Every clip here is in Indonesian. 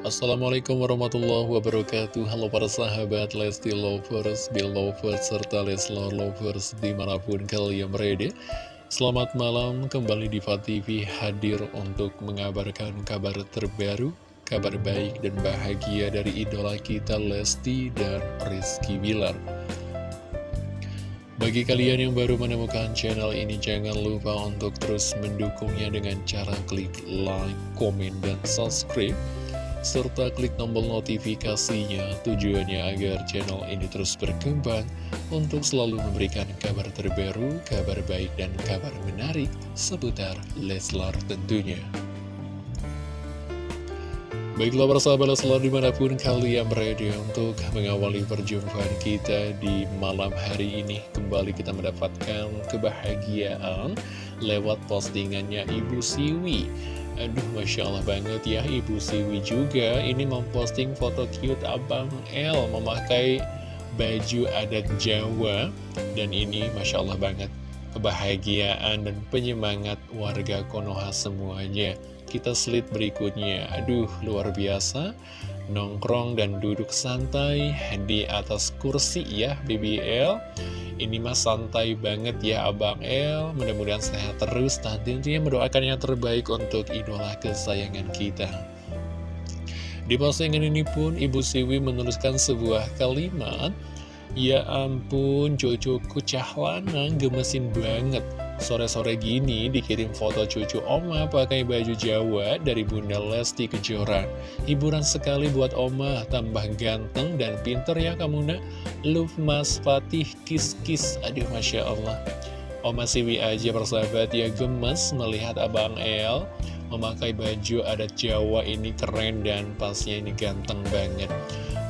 Assalamualaikum warahmatullahi wabarakatuh. Halo para sahabat Lesti Lovers, Belovers, serta Leslar Lovers di mana pun kalian berada. Selamat malam kembali di TV hadir untuk mengabarkan kabar terbaru Kabar baik dan bahagia dari idola kita Lesti dan Rizky Bilar. Bagi kalian yang baru menemukan channel ini, jangan lupa untuk terus mendukungnya dengan cara klik like, komen, dan subscribe serta klik tombol notifikasinya tujuannya agar channel ini terus berkembang untuk selalu memberikan kabar terbaru, kabar baik, dan kabar menarik seputar Leslar tentunya. Baiklah persahabat Leslar di mana pun kalian berada untuk mengawali perjumpaan kita di malam hari ini Kembali kita mendapatkan kebahagiaan lewat postingannya Ibu Siwi Aduh, Masya Allah banget ya Ibu Siwi juga Ini memposting foto cute Abang L Memakai baju adat Jawa. Dan ini Masya Allah banget Kebahagiaan dan penyemangat warga Konoha semuanya Kita slide berikutnya. Aduh, luar biasa. Nongkrong dan duduk santai di atas kursi ya BBL ini mas santai banget ya Abang El Mudah-mudahan sehat terus. Dan tentunya mendoakan yang terbaik untuk idola kesayangan kita. Di postingan ini pun Ibu Siwi menuliskan sebuah kalimat. Ya ampun cucuku cahlana gemesin banget Sore-sore gini dikirim foto cucu Oma pakai baju Jawa dari Bunda Lesti Kejora. Hiburan sekali buat Oma, tambah ganteng dan pinter ya kamu nak. Love Mas Fatih kis-kis, aduh Masya Allah. Oma Siwi aja persahabat ya gemes melihat Abang El memakai baju adat Jawa ini keren dan pasnya ini ganteng banget.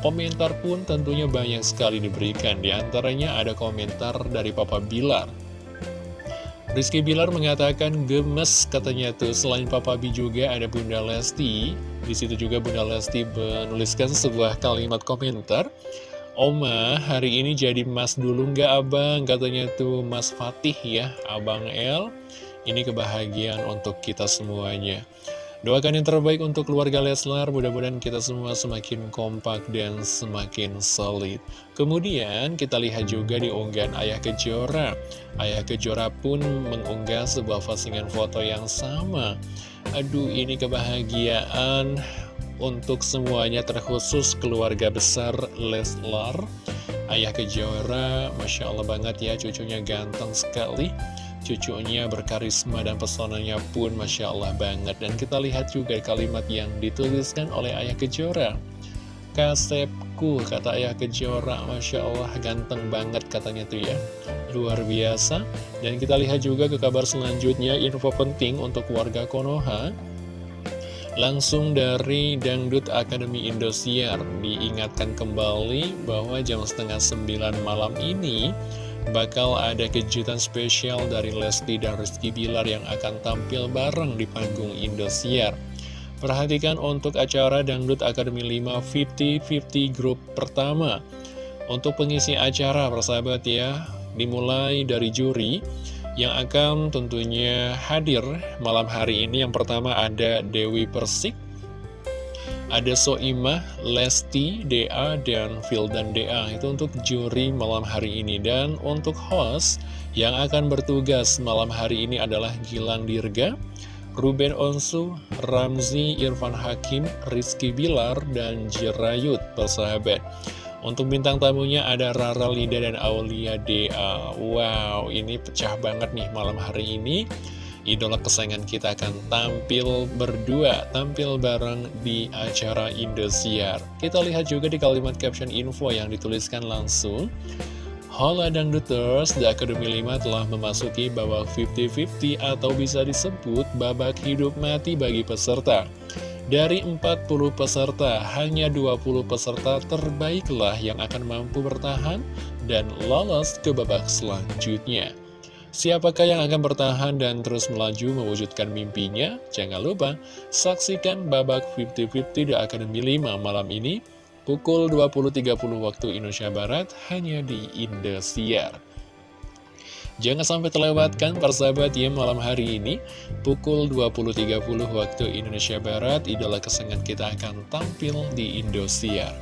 Komentar pun tentunya banyak sekali diberikan, Di antaranya ada komentar dari Papa Bilar. Rizky Bilar mengatakan gemes katanya tuh selain Papa B juga ada Bunda Lesti. Di situ juga Bunda Lesti menuliskan sebuah kalimat komentar. Oma, hari ini jadi mas dulu nggak abang? Katanya tuh mas Fatih ya, abang El. Ini kebahagiaan untuk kita semuanya. Doakan yang terbaik untuk keluarga Leslar, mudah-mudahan kita semua semakin kompak dan semakin solid. Kemudian kita lihat juga di unggahan Ayah Kejora. Ayah Kejora pun mengunggah sebuah postingan foto yang sama. Aduh, ini kebahagiaan untuk semuanya terkhusus keluarga besar Leslar. Ayah Kejora, Masya Allah banget ya, cucunya ganteng sekali. Cucunya berkarisma dan pesonanya pun Masya Allah banget. Dan kita lihat juga kalimat yang dituliskan oleh Ayah Kejora. Kasepku, kata Ayah Kejora. Masya Allah ganteng banget katanya tuh ya. Luar biasa. Dan kita lihat juga ke kabar selanjutnya Info penting untuk warga Konoha Langsung dari Dangdut Akademi Indosiar Diingatkan kembali bahwa jam setengah sembilan malam ini bakal ada kejutan spesial dari Lesti dan Rizky Bilar yang akan tampil bareng di panggung Indosiar. Perhatikan untuk acara Dangdut Akademi 5 50-50 grup pertama. Untuk pengisi acara, persahabat ya, dimulai dari juri yang akan tentunya hadir malam hari ini. Yang pertama ada Dewi Persik, ada Soimah, Lesti, DA, dan Fildan DA Itu untuk juri malam hari ini. Dan untuk host yang akan bertugas malam hari ini adalah Gilang Dirga Ruben Onsu, Ramzi, Irfan Hakim, Rizky Bilar, dan Jirayut persahabat untuk bintang tamunya ada Rara Lida dan Aulia DA Wow, ini pecah banget nih malam hari ini idola kesayangan kita akan tampil berdua, tampil bareng di acara Indosiar. Kita lihat juga di kalimat caption info yang dituliskan langsung. Hola Dangduters, The Academy 5 telah memasuki babak 50-50 atau bisa disebut babak hidup mati bagi peserta. Dari 40 peserta, hanya 20 peserta terbaiklah yang akan mampu bertahan dan lolos ke babak selanjutnya. Siapakah yang akan bertahan dan terus melaju mewujudkan mimpinya? Jangan lupa, saksikan babak 50-50 di Akademi 5 malam ini, pukul 20.30 waktu Indonesia Barat, hanya di Indosiar. Jangan sampai terlewatkan persahabat ya malam hari ini Pukul 20.30 waktu Indonesia Barat Idola kesengan kita akan tampil di Indosiar.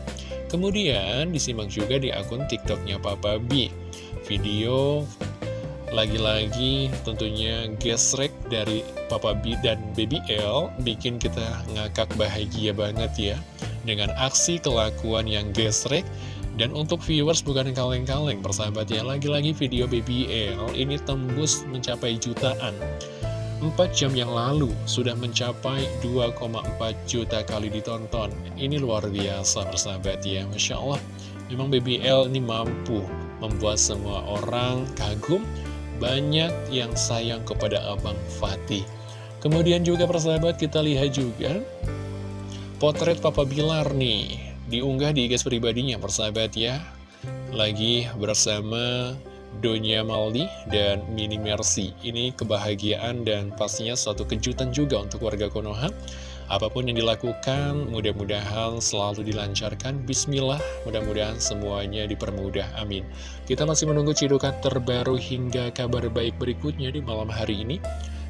Kemudian disimak juga di akun tiktoknya Papa B. Video lagi-lagi tentunya gesrek dari Papa B dan Baby L Bikin kita ngakak bahagia banget ya Dengan aksi kelakuan yang gesrek dan untuk viewers bukan kaleng-kaleng persahabat ya Lagi-lagi video BBL ini tembus mencapai jutaan. 4 jam yang lalu sudah mencapai 2,4 juta kali ditonton. Ini luar biasa persahabat ya Masya Allah. Memang BBL ini mampu membuat semua orang kagum Banyak yang sayang kepada Abang Fatih. Kemudian juga persahabat kita lihat juga Potret Papa Bilar nih diunggah di IG pribadinya persahabat ya. Lagi bersama Donya Maldi dan Mini Mercy. Ini kebahagiaan dan pastinya suatu kejutan juga untuk warga Konoha. Apa pun yang dilakukan mudah-mudahan selalu dilancarkan. Bismillah mudah-mudahan semuanya dipermudah. Amin. Kita masih menunggu cidukan terbaru hingga kabar baik berikutnya di malam hari ini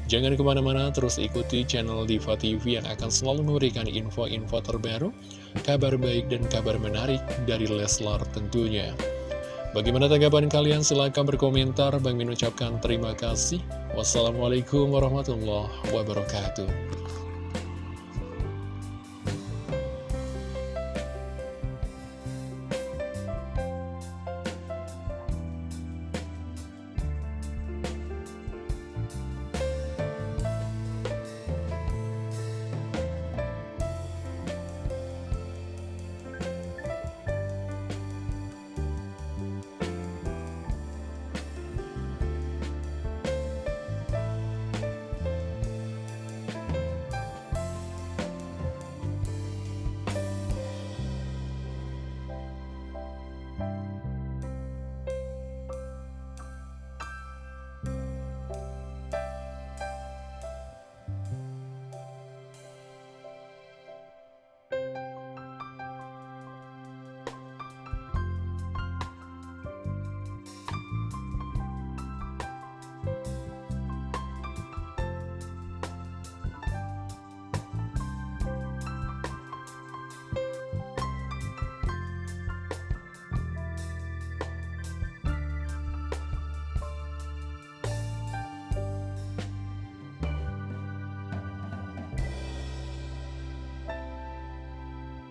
Jangan ke mana-mana, terus ikuti channel Diva TV yang akan selalu memberikan info-info terbaru, kabar baik dan kabar menarik dari Leslar tentunya. Bagaimana tanggapan kalian? Silahkan berkomentar. Bang Min ucapkan terima kasih. Wassalamualaikum warahmatullahi wabarakatuh.